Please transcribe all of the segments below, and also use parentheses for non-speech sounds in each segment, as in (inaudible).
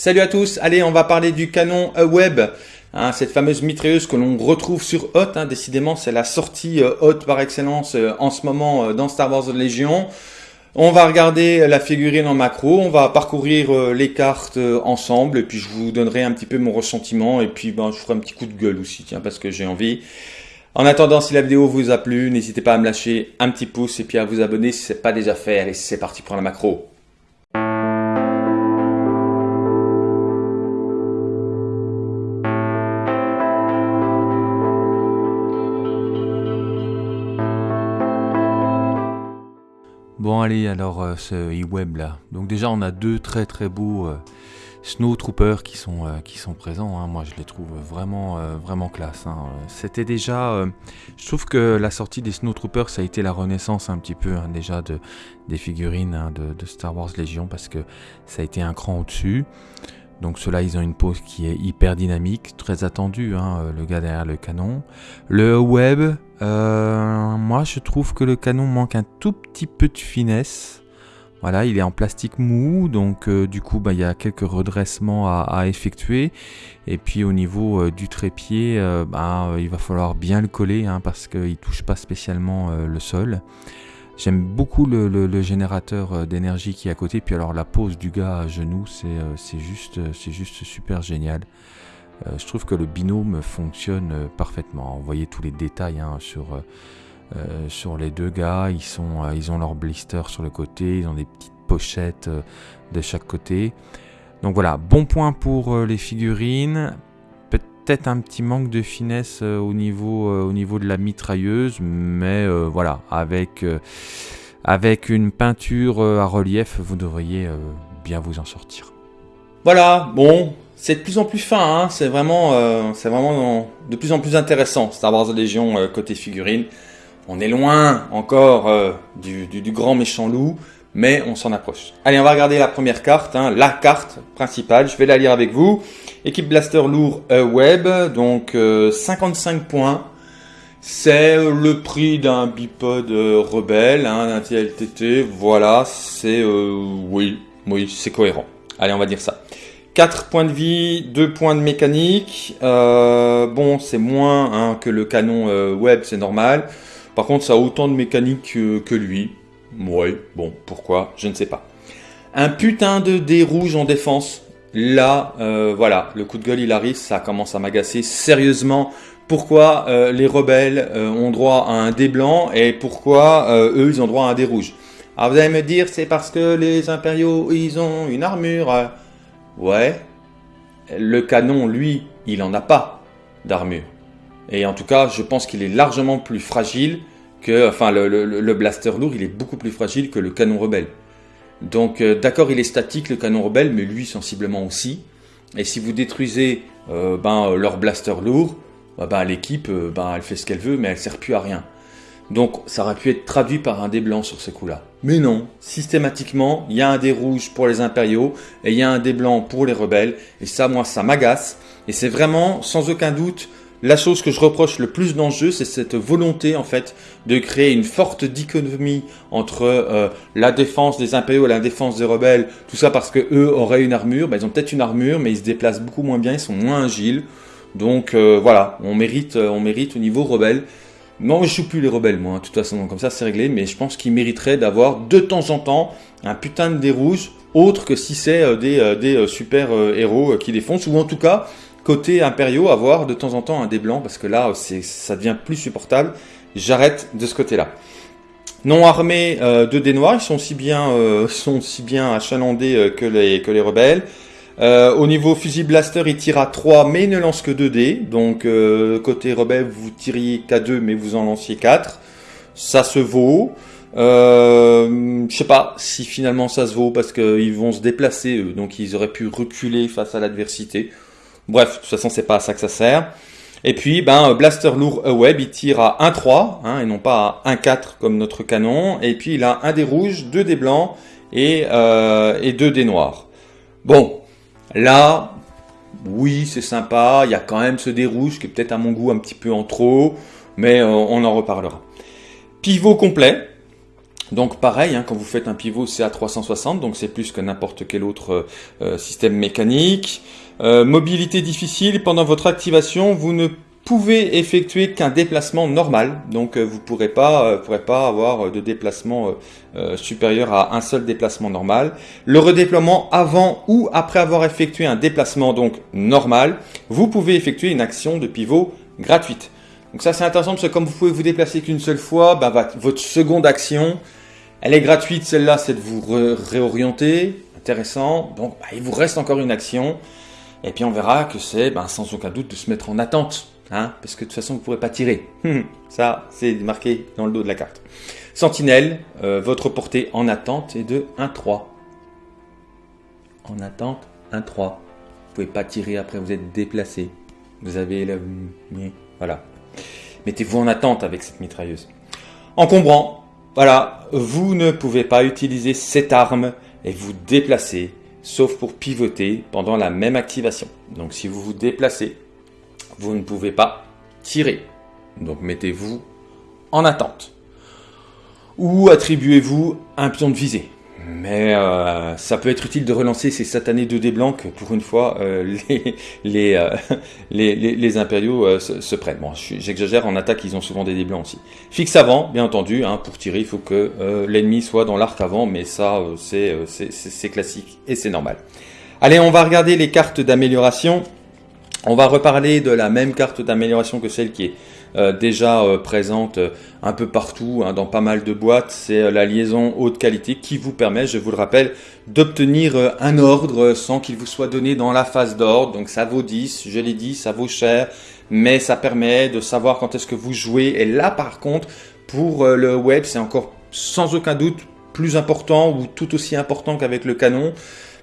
Salut à tous, allez on va parler du canon Web, hein, cette fameuse mitrailleuse que l'on retrouve sur Hot, hein, décidément c'est la sortie euh, Hot par excellence euh, en ce moment euh, dans Star Wars Légion. On va regarder la figurine en macro, on va parcourir les cartes ensemble et puis je vous donnerai un petit peu mon ressentiment et puis ben, je ferai un petit coup de gueule aussi tiens parce que j'ai envie. En attendant, si la vidéo vous a plu, n'hésitez pas à me lâcher un petit pouce et puis à vous abonner si ce n'est pas déjà fait. Et c'est parti pour la macro. Bon allez alors euh, ce e-web là. Donc déjà on a deux très très beaux euh, Snow Troopers qui sont, euh, qui sont présents. Hein. Moi je les trouve vraiment vraiment classe. Hein. C'était déjà, je trouve que la sortie des Snow Troopers ça a été la renaissance un petit peu hein, déjà de des figurines de, Star Wars Légion parce que ça a été un cran au-dessus. Donc ceux-là, ils ont une pose qui est hyper dynamique, très attendue, hein, euh, le gars derrière le canon. Le web, euh, moi je trouve que le canon manque un tout petit peu de finesse. Voilà, il est en plastique mou, donc euh, du coup, bah, il y a quelques redressements à, effectuer. Et puis au niveau du trépied, bah, il va falloir bien le coller, hein, parce qu'il ne touche pas spécialement le sol. J'aime beaucoup le, générateur euh, d'énergie qui est à côté. Puis alors la pose du gars à genoux, c'est euh, juste, euh, juste super génial. je trouve que le binôme fonctionne parfaitement. Vous voyez tous les détails hein, sur, sur les deux gars. Ils, sont, ils ont leur blister sur le côté. Ils ont des petites pochettes de chaque côté. Donc voilà, bon point pour les figurines un petit manque de finesse euh, au, niveau, euh, au niveau de la mitrailleuse, mais euh, voilà, avec, avec une peinture à relief, vous devriez bien vous en sortir. Voilà, bon, c'est de plus en plus fin, hein. c'est vraiment, c'est vraiment de plus en plus intéressant, Star Wars Légion côté figurine. On est loin encore du, grand méchant loup, mais on s'en approche. Allez, on va regarder la première carte, hein, la carte principale, je vais la lire avec vous. Équipe Blaster lourd euh, web, donc 55 euh, points. C'est le prix d'un bipod euh, rebelle, hein, d'un TLTT, voilà, c'est... oui, oui, c'est cohérent. Allez, on va dire ça. 4 points de vie, 2 points de mécanique. bon, c'est moins hein, que le canon web, c'est normal. Par contre, ça a autant de mécanique que lui. Ouais, bon, pourquoi Je ne sais pas. Un putain de dé rouge en défense. Là, euh, voilà, le coup de gueule il arrive, ça commence à m'agacer sérieusement. Pourquoi euh, les rebelles euh, ont droit à un dé blanc et pourquoi eux ils ont droit à un dé rouge? Alors vous allez me dire c'est parce que les impériaux ils ont une armure. Ouais, le canon lui il en a pas d'armure. Et en tout cas je pense qu'il est largement plus fragile que, enfin le blaster lourd il est beaucoup plus fragile que le canon rebelle. Donc euh, d'accord, il est statique le canon rebelle, mais lui sensiblement aussi. Et si vous détruisez euh, ben, leur blaster lourd, bah, ben, l'équipe, euh, ben, elle fait ce qu'elle veut, mais elle sert plus à rien. Donc ça aurait pu être traduit par un dé blanc sur ce coup-là. Mais non, systématiquement, il y a un dé rouge pour les impériaux et il y a un dé blanc pour les rebelles. Et ça, moi, ça m'agace. Et c'est vraiment, sans aucun doute, la chose que je reproche le plus dans le jeu, c'est cette volonté en fait de créer une forte dichotomie entre euh, la défense des impériaux et la défense des rebelles. Tout ça parce que eux auraient une armure. Ben, ils ont peut-être une armure, mais ils se déplacent beaucoup moins bien, ils sont moins agiles. Donc euh, voilà, on mérite, euh, on mérite au niveau rebelle. Non, je joue plus les rebelles, moi, hein, de toute façon, donc comme ça c'est réglé, mais je pense qu'ils mériteraient d'avoir de temps en temps un putain de dé rouge, autre que si c'est des, des super héros qui défoncent, ou en tout cas côté impériaux, avoir de temps en temps un dé blanc, parce que là, ça devient plus supportable. J'arrête de ce côté-là. Non armés euh, de dés noirs, ils sont si bien, euh, (laughs) sont si bien achalandés euh, que, les, que les rebelles. au niveau fusil blaster, il tire à 3, mais il ne lance que 2 dés. Donc, côté rebelle, vous tiriez qu'à 2, mais vous en lanciez 4. Ça se vaut. Euh, je sais pas si finalement ça se vaut parce qu'ils vont se déplacer, eux, donc ils auraient pu reculer face à l'adversité. Bref, de toute façon, c'est pas à ça que ça sert. Et puis, ben, Blaster lourd web, il tire à 1-3, hein, et non pas à 1-4 comme notre canon. Et puis, il a un des rouges, deux des blancs et, euh, et deux des noirs. Bon, là, oui, c'est sympa. Il y a quand même ce dé rouge qui est peut-être à mon goût un petit peu en trop, mais euh, on en reparlera. Pivot complet. Donc pareil, hein, quand vous faites un pivot, c'est à 360, donc c'est plus que n'importe quel autre euh, système mécanique. Euh, mobilité difficile, pendant votre activation, vous ne pouvez effectuer qu'un déplacement normal, donc euh, vous ne pourrez pas, pourrez pas avoir de déplacement supérieur à un seul déplacement normal. Le redéploiement avant ou après avoir effectué un déplacement donc normal, vous pouvez effectuer une action de pivot gratuite. Donc ça c'est intéressant parce que comme vous pouvez vous déplacer qu'une seule fois, bah, votre seconde action, elle est gratuite, celle-là, c'est de vous réorienter. Intéressant. Donc, bah, il vous reste encore une action. Et puis, on verra que c'est, bah, sans aucun doute, de se mettre en attente. Hein, parce que de toute façon, vous ne pourrez pas tirer. (laughs) Ça, c'est marqué dans le dos de la carte. Sentinelle, euh, votre portée en attente est de 1-3. En attente, 1-3. Vous ne pouvez pas tirer après, vous êtes déplacé. Vous avez la... Voilà. Mettez-vous en attente avec cette mitrailleuse. Encombrant, voilà, vous ne pouvez pas utiliser cette arme et vous déplacer, sauf pour pivoter pendant la même activation. Donc si vous vous déplacez, vous ne pouvez pas tirer. Donc mettez-vous en attente. Ou attribuez-vous un pion de visée. Mais euh, ça peut être utile de relancer ces satanés 2D blancs que pour une fois euh, (laughs) euh, les, les, les, impériaux se, prennent. Bon, j'exagère, en attaque ils ont souvent des dés blancs aussi. Fixe avant, bien entendu, hein, pour tirer il faut que l'ennemi soit dans l'arc avant, mais ça c'est classique et c'est normal. Allez, on va regarder les cartes d'amélioration. On va reparler de la même carte d'amélioration que celle qui est euh, déjà euh, présente euh, un peu partout, hein, dans pas mal de boîtes. C'est la liaison haute qualité qui vous permet, je vous le rappelle, d'obtenir un ordre sans qu'il vous soit donné dans la phase d'ordre. Donc ça vaut 10, je l'ai dit, ça vaut cher, mais ça permet de savoir quand est-ce que vous jouez. Et là par contre, pour le web, c'est encore sans aucun doute plus important ou tout aussi important qu'avec le canon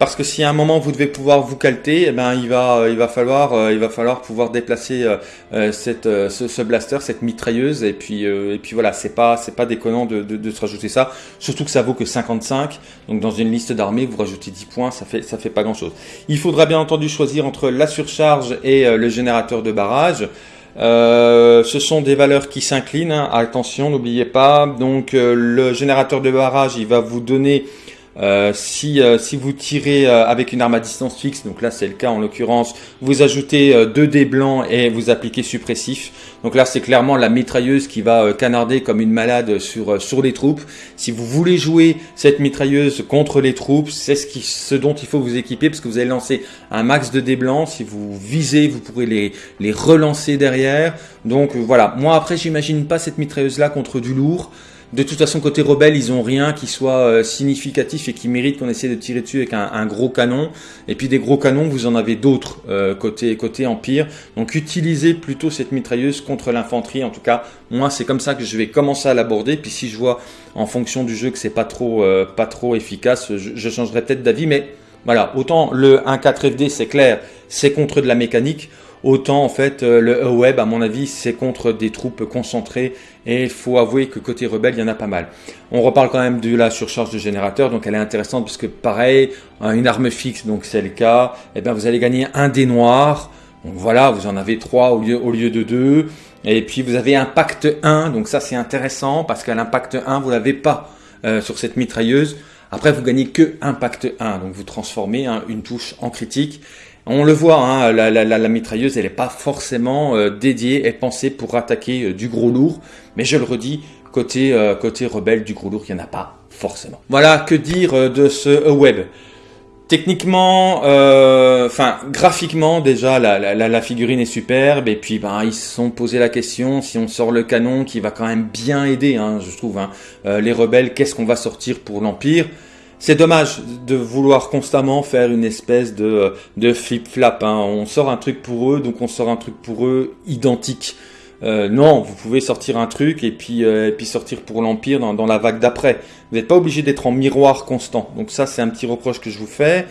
parce que si à un moment vous devez pouvoir vous calter, eh ben il va euh, il va falloir euh, il va falloir pouvoir déplacer euh, cette ce, blaster, cette mitrailleuse et puis et puis voilà, c'est pas c'est pas déconnant de, de, se rajouter ça, surtout que ça vaut que 55. Donc dans une liste d'armées, vous rajoutez 10 points, ça fait ça fait pas grand-chose. Il faudra bien entendu choisir entre la surcharge et le générateur de barrage. ce sont des valeurs qui s'inclinent. Hein. Attention, n'oubliez pas. Donc le générateur de barrage, il va vous donner euh, si, euh, si vous tirez euh, avec une arme à distance fixe, donc là c'est le cas en l'occurrence, vous ajoutez 2 dés blancs et vous appliquez suppressif. Donc là c'est clairement la mitrailleuse qui va canarder comme une malade sur, les troupes. Si vous voulez jouer cette mitrailleuse contre les troupes, c'est ce dont il faut vous équiper parce que vous allez lancer un max de dés blancs. Si vous visez, vous pourrez les, les relancer derrière. Donc voilà, moi après j'imagine pas cette mitrailleuse là contre du lourd. De toute façon, côté rebelle, ils ont rien qui soit euh, significatif et qui mérite qu'on essaie de tirer dessus avec un, gros canon. Et puis des gros canons, vous en avez d'autres euh, côté côté empire. Donc utilisez plutôt cette mitrailleuse contre l'infanterie. En tout cas, moi, c'est comme ça que je vais commencer à l'aborder. Puis si je vois en fonction du jeu que c'est pas trop euh, pas trop efficace, je, je changerai peut-être d'avis. Mais voilà, autant le 1.4 FD, c'est clair, c'est contre de la mécanique. Autant en fait euh, le web à mon avis c'est contre des troupes concentrées. Et il faut avouer que côté rebelle il y en a pas mal. On reparle quand même de la surcharge de générateur donc elle est intéressante puisque pareil une arme fixe donc c'est le cas. Et eh bien vous allez gagner un dé noir donc voilà vous en avez trois au lieu, au lieu de deux. Et puis vous avez impact 1 donc ça c'est intéressant parce qu'à l'impact 1 vous l'avez pas euh, sur cette mitrailleuse. Après vous gagnez que impact 1 donc vous transformez hein, une touche en critique on le voit, hein, la, mitrailleuse, elle n'est pas forcément euh, dédiée et pensée pour attaquer euh, du gros lourd. Mais je le redis, côté, euh, rebelle, du gros lourd, il n'y en a pas forcément. Voilà, que dire de ce web? Techniquement, enfin graphiquement déjà, la, figurine est superbe et puis ben ils se sont posé la question si on sort le canon qui va quand même bien aider, hein, je trouve. Hein, les rebelles, qu'est-ce qu'on va sortir pour l'empire? C'est dommage de vouloir constamment faire une espèce de, de flip-flap. Hein. On sort un truc pour eux, donc on sort un truc pour eux identique. Euh, non, vous pouvez sortir un truc et puis, euh, et puis sortir pour l'Empire dans, dans, la vague d'après. Vous n'êtes pas obligé d'être en miroir constant. Donc ça, c'est un petit reproche que je vous fais.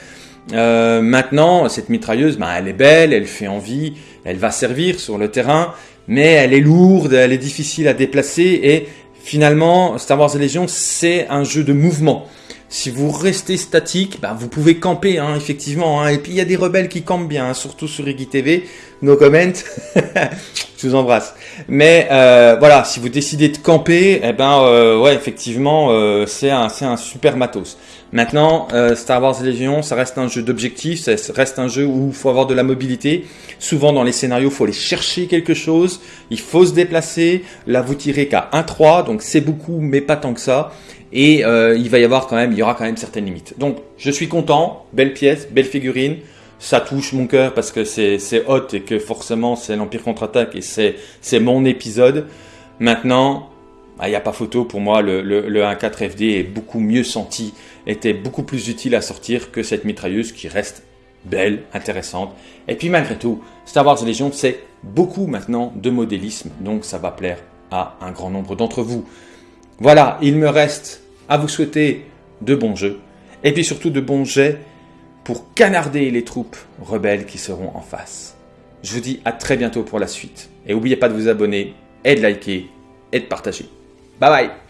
Euh, maintenant, cette mitrailleuse, ben, elle est belle, elle fait envie, elle va servir sur le terrain, mais elle est lourde, elle est difficile à déplacer et finalement, Star Wars Legion, c'est un jeu de mouvement. Si vous restez statique, bah, vous pouvez camper, hein, effectivement. Hein. Et puis il y a des rebelles qui campent bien, hein, surtout sur Iggy TV. No comment. (laughs) Je vous embrasse. Mais euh, voilà, si vous décidez de camper, eh ben euh, ouais, effectivement, euh, c'est un, un super matos. Maintenant, Star Wars Légion, ça reste un jeu d'objectif, ça reste un jeu où il faut avoir de la mobilité. Souvent dans les scénarios, il faut aller chercher quelque chose, il faut se déplacer. Là, vous tirez qu'à 1-3, donc c'est beaucoup, mais pas tant que ça et euh, il va y avoir quand même, il y aura quand même certaines limites. Donc je suis content, belle pièce, belle figurine, ça touche mon cœur parce que c'est hot et que forcément c'est l'Empire contre-attaque et c'est mon épisode. Maintenant, bah, il n'y a pas photo pour moi, le, le, le 1.4 FD est beaucoup mieux senti, était beaucoup plus utile à sortir que cette mitrailleuse qui reste belle, intéressante. Et puis malgré tout, Star Wars Legion, c'est beaucoup maintenant de modélisme, donc ça va plaire à un grand nombre d'entre vous. Voilà, il me reste à vous souhaiter de bons jeux, et puis surtout de bons jets pour canarder les troupes rebelles qui seront en face. Je vous dis à très bientôt pour la suite, et n'oubliez pas de vous abonner, et de liker, et de partager. Bye bye